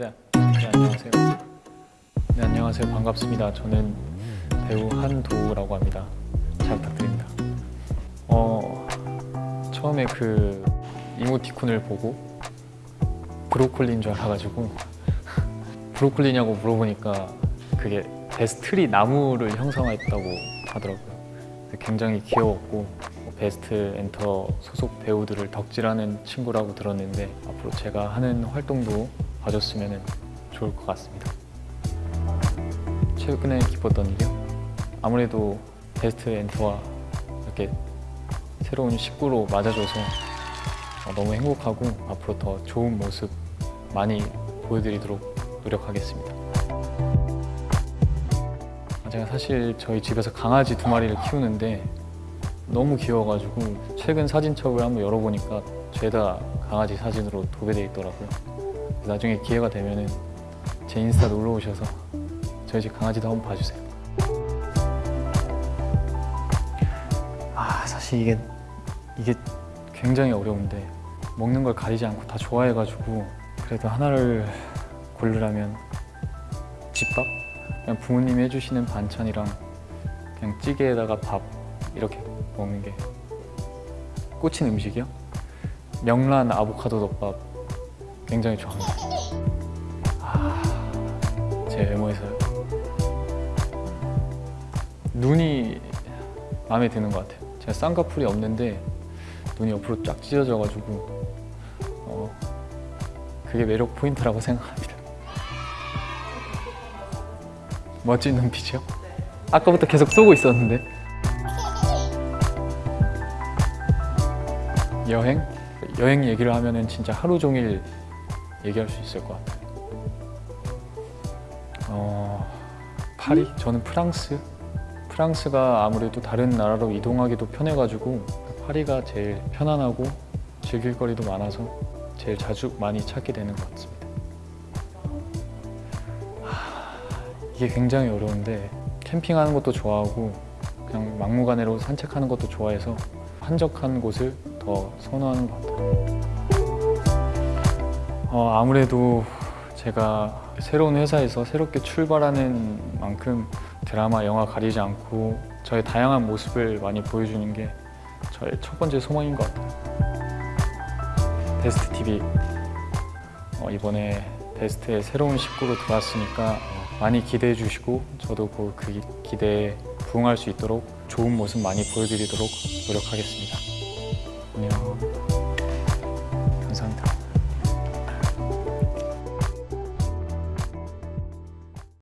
네, 네 안녕하세요. 네 안녕하세요. 반갑습니다. 저는 배우 한도우라고 합니다. 잘 부탁드립니다. 어 처음에 그 이모티콘을 보고 브로콜리인 줄 알아가지고 브로콜리냐고 물어보니까 그게 베스트리 나무를 형성했다고 하더라고요. 굉장히 귀여웠고 뭐 베스트 엔터 소속 배우들을 덕질하는 친구라고 들었는데 앞으로 제가 하는 활동도 봐줬으면 좋을 것 같습니다. 최근에 기뻤던 일이요? 아무래도 베스트 엔터와 이렇게 새로운 식구로 맞아줘서 어, 너무 행복하고 앞으로 더 좋은 모습 많이 보여드리도록 노력하겠습니다. 아, 제가 사실 저희 집에서 강아지 두 마리를 키우는데 너무 귀여워가지고 최근 사진첩을 한번 열어보니까 죄다 강아지 사진으로 도배되어 있더라고요. 나중에 기회가 되면 제 인스타 놀러 오셔서 저희 집 강아지도 한번 봐주세요. 아 사실 이게 이게 굉장히 어려운데 먹는 걸 가리지 않고 다 좋아해가지고 그래도 하나를 고르라면 집밥? 그냥 부모님이 해주시는 반찬이랑 그냥 찌개에다가 밥 이렇게 먹는 게 꽂힌 음식이요? 명란 아보카도 덮밥 굉장히 좋아합니다 아, 제 외모에서요 눈이 마음에 드는 것 같아요 제가 쌍꺼풀이 없는데 눈이 옆으로 쫙 찢어져가지고 어, 그게 매력 포인트라고 생각합니다 멋진 눈빛이요? 아까부터 계속 쏘고 있었는데 여행? 여행 얘기를 하면 은 진짜 하루 종일 얘기할 수 있을 것 같아요 어, 파리? 저는 프랑스? 프랑스가 아무래도 다른 나라로 이동하기도 편해가지고 파리가 제일 편안하고 즐길 거리도 많아서 제일 자주 많이 찾게 되는 것 같습니다 이게 굉장히 어려운데 캠핑하는 것도 좋아하고 그냥 막무가내로 산책하는 것도 좋아해서 한적한 곳을 더 선호하는 것 같아요 어, 아무래도 제가 새로운 회사에서 새롭게 출발하는 만큼 드라마, 영화 가리지 않고 저의 다양한 모습을 많이 보여주는 게 저의 첫 번째 소망인 것 같아요 베스트 TV 어, 이번에 베스트의 새로운 식구로 들어왔으니까 많이 기대해 주시고 저도 그, 그 기대에 부응할 수 있도록 좋은 모습 많이 보여드리도록 노력하겠습니다. 안녕.